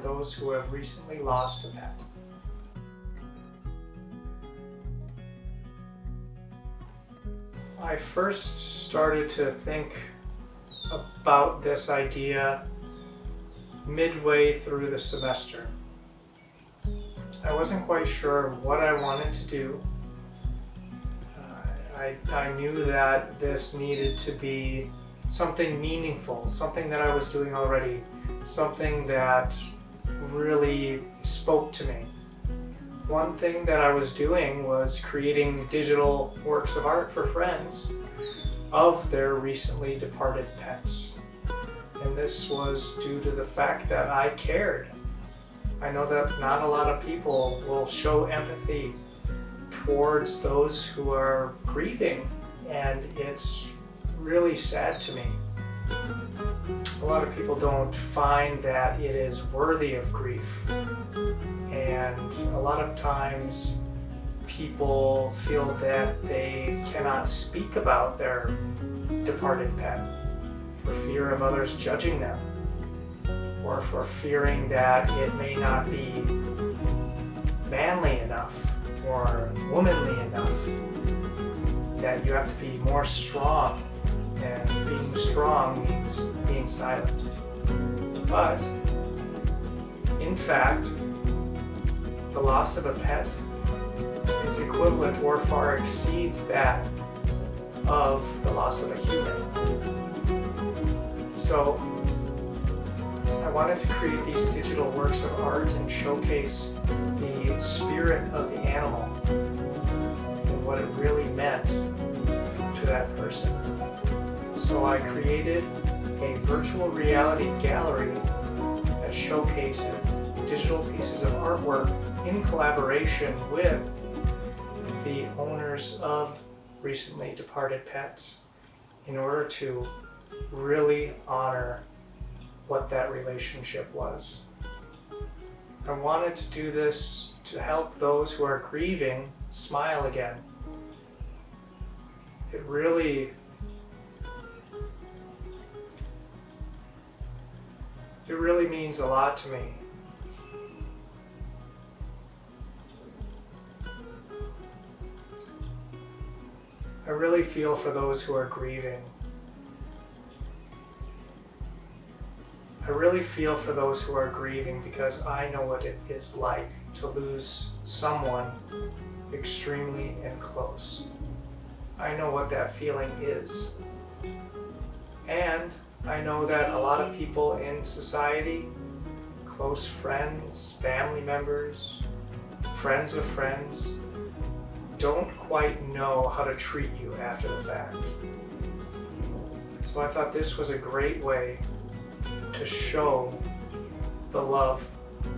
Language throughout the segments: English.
those who have recently lost a pet. I first started to think about this idea midway through the semester. I wasn't quite sure what I wanted to do. Uh, I, I knew that this needed to be something meaningful, something that I was doing already, something that really spoke to me. One thing that I was doing was creating digital works of art for friends of their recently departed pets. And this was due to the fact that I cared. I know that not a lot of people will show empathy towards those who are grieving and it's really sad to me. A lot of people don't find that it is worthy of grief. And a lot of times people feel that they cannot speak about their departed pet for fear of others judging them or for fearing that it may not be manly enough or womanly enough that you have to be more strong and being strong means being silent but in fact the loss of a pet is equivalent or far exceeds that of the loss of a human. So I wanted to create these digital works of art and showcase the spirit of the animal and what it really meant So I created a virtual reality gallery that showcases digital pieces of artwork in collaboration with the owners of recently departed pets in order to really honor what that relationship was. I wanted to do this to help those who are grieving smile again. It really it really means a lot to me I really feel for those who are grieving. I really feel for those who are grieving because I know what it is like to lose someone extremely and close. I know what that feeling is. I know that a lot of people in society, close friends, family members, friends of friends, don't quite know how to treat you after the fact. So I thought this was a great way to show the love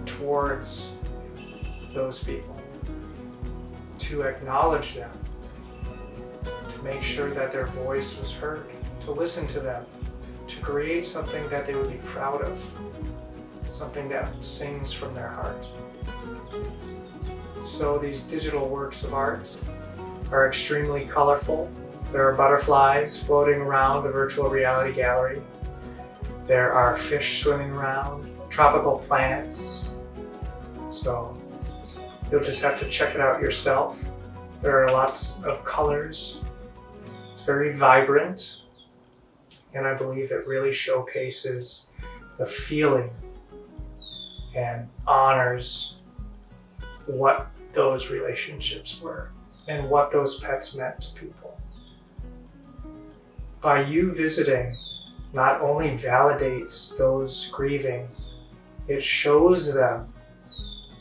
towards those people, to acknowledge them, to make sure that their voice was heard, to listen to them, to create something that they would be proud of, something that sings from their heart. So these digital works of art are extremely colorful. There are butterflies floating around the virtual reality gallery. There are fish swimming around, tropical plants. So you'll just have to check it out yourself. There are lots of colors. It's very vibrant. And I believe it really showcases the feeling and honors what those relationships were and what those pets meant to people. By you visiting, not only validates those grieving, it shows them,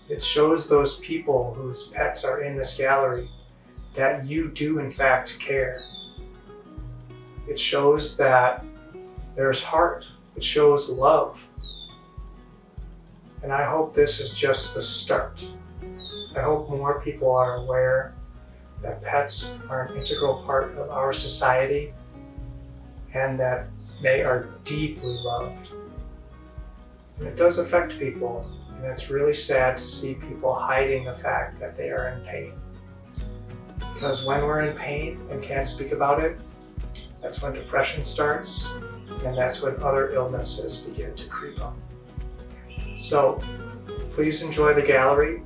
it shows those people whose pets are in this gallery that you do in fact care. It shows that there's heart, it shows love. And I hope this is just the start. I hope more people are aware that pets are an integral part of our society and that they are deeply loved. And it does affect people, and it's really sad to see people hiding the fact that they are in pain. Because when we're in pain and can't speak about it, that's when depression starts, and that's when other illnesses begin to creep up. So please enjoy the gallery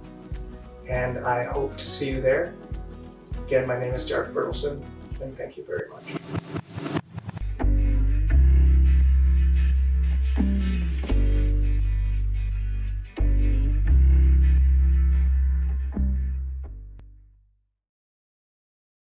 and I hope to see you there. Again, my name is Derek Bertelson and thank you very much.